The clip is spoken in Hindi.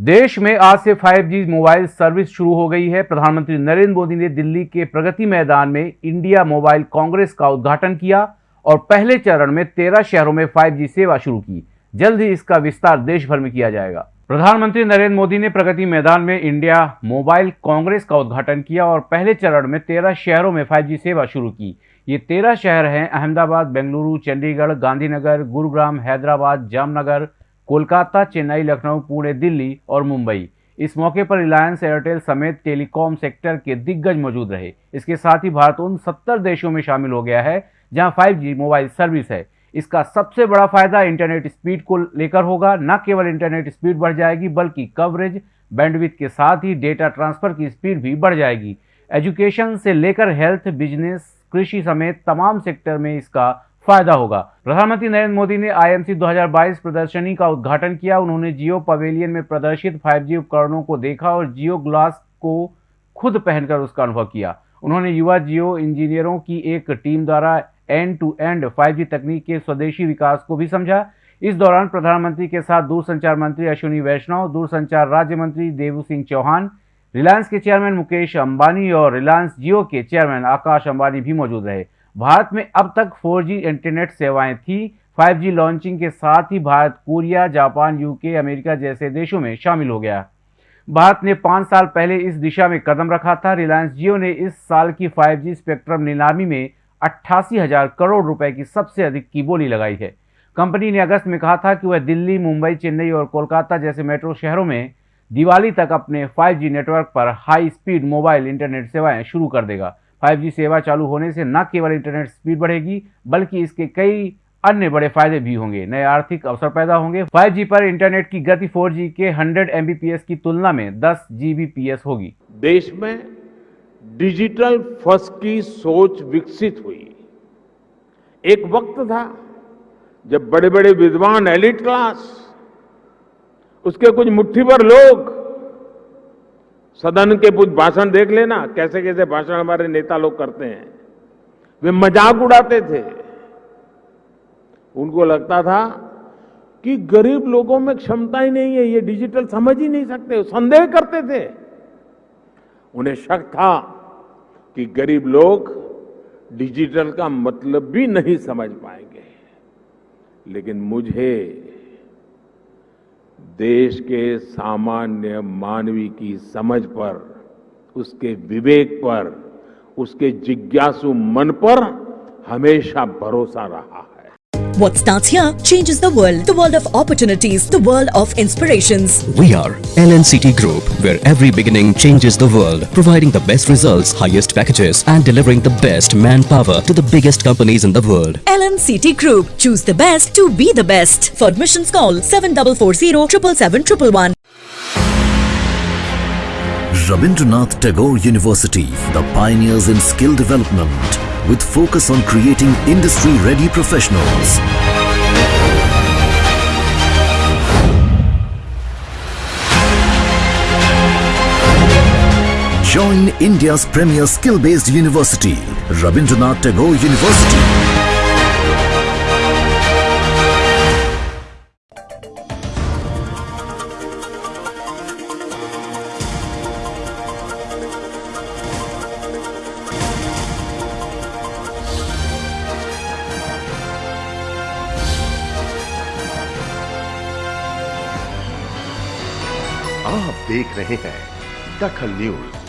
देश में आज से 5G मोबाइल सर्विस शुरू हो गई है। प्रधानमंत्री नरेंद्र मोदी ने दिल्ली के प्रगति मैदान में इंडिया मोबाइल कांग्रेस का उद्घाटन किया और पहले चरण में 13 शहरों में 5G सेवा शुरू की। जल्द ही इसका विस्तार देश भर में किया जाएगा। प्रधानमंत्री नरेंद्र मोदी ने प्रगति मैदान में इंडिया मोबाइल कांग्रेस का उद्घाटन किया और पहले चरण में तेरह शहरों में फाइव सेवा शुरू की। ये तेरह शहर हैं अहमदाबाद, बेंगलुरु, चंडीगढ़, गांधीनगर, गुरुग्राम, हैदराबाद, जामनगर कोलकाता, चेन्नई, लखनऊ, पुणे, दिल्ली और मुंबई। इस मौके पर रिलायंस एयरटेल समेत टेलीकॉम सेक्टर के दिग्गज मौजूद रहे। इसके साथ ही भारत उन सत्तर देशों में शामिल हो गया है, जहाँ 5G मोबाइल सर्विस है। इसका सबसे बड़ा फ़ायदा इंटरनेट स्पीड को लेकर होगा। न केवल इंटरनेट स्पीड बढ़ जाएगी, बल्कि कवरेज बैंडविथ के साथ ही डेटा ट्रांसफ़र की स्पीड भी बढ़ जाएगी। एजुकेशन से लेकर हेल्थ बिज़नेस कृषि समेत तमाम सेक्टर में इसका फ़ायदा होगा। प्रधानमंत्री नरेंद्र मोदी ने आईएमसी 2022 प्रदर्शनी का उद्घाटन किया। उन्होंने जियो पवेलियन में प्रदर्शित 5G उपकरणों को देखा और जियो ग्लास को खुद पहनकर उसका अनुभव किया। उन्होंने युवा जियो इंजीनियरों की एक टीम द्वारा एंड टू एंड 5G तकनीक के स्वदेशी विकास को भी समझा। इस दौरान प्रधानमंत्री के साथ दूरसंचार मंत्री अश्विनी वैष्णव, दूरसंचार राज्य मंत्री देवू सिंह चौहान, रिलायंस के चेयरमैन मुकेश अंबानी और रिलायंस जियो के चेयरमैन आकाश अंबानी भी मौजूद रहे। भारत में अब तक 4G इंटरनेट सेवाएँ थी 5G लॉन्चिंग के साथ ही Bharat, Korea, Japan, UK, America जैसे देशों में शामिल हो गया। भारत ने पाँच साल पहले इस दिशा में कदम रखा था। रिलायंस जियो ने इस साल की 5G स्पेक्ट्रम नीलामी में अट्ठासी हज़ार करोड़ रुपए की सबसे अधिक की बोली लगाई है। कंपनी ने अगस्त में कहा था कि वह दिल्ली, मुंबई, चेन्नई और कोलकाता जैसे मेट्रो शहरों में दिवाली तक अपने 5G नेटवर्क पर हाई स्पीड मोबाइल इंटरनेट सेवाएँ शुरू कर देगा। 5G सेवा चालू होने से न केवल इंटरनेट स्पीड बढ़ेगी, बल्कि इसके कई अन्य बड़े फ़ायदे भी होंगे। नए आर्थिक अवसर पैदा होंगे। 5G पर इंटरनेट की गति 4G के 100 Mbps की तुलना में 10 Gbps होगी। देश में डिजिटल फ़र्स्ट की सोच विकसित हुई। एक वक्त था जब बड़े बड़े विद्वान एलिट क्लास, उसके कुछ मुट्ठी भर लोग सदन के कुछ भाषण देख लेना, कैसे कैसे भाषण हमारे नेता लोग करते हैं। वे मज़ाक उड़ाते थे। उनको लगता था कि गरीब लोगों में क्षमता ही नहीं है, ये डिजिटल समझ ही नहीं सकते, संदेह करते थे। उन्हें शक था कि गरीब लोग डिजिटल का मतलब भी नहीं समझ पाएँगे। लेकिन मुझे देश के सामान्य मानवी की समझ पर, उसके विवेक पर, उसके जिज्ञासु मन पर हमेशा भरोसा रहा है। What starts here changes the world. The world of opportunities. The world of inspirations. We are LNCT Group, where every beginning changes the world. Providing the best results, highest packages and delivering the best manpower to the biggest companies in the world. LNCT Group. Choose the best to be the best. For admissions call 7440 777 Rabindranath Tagore University, the pioneers in skill development with focus on creating industry-ready professionals. Join India's premier skill-based university, Rabindranath Tagore University. आप देख रहे हैं दखल न्यूज़।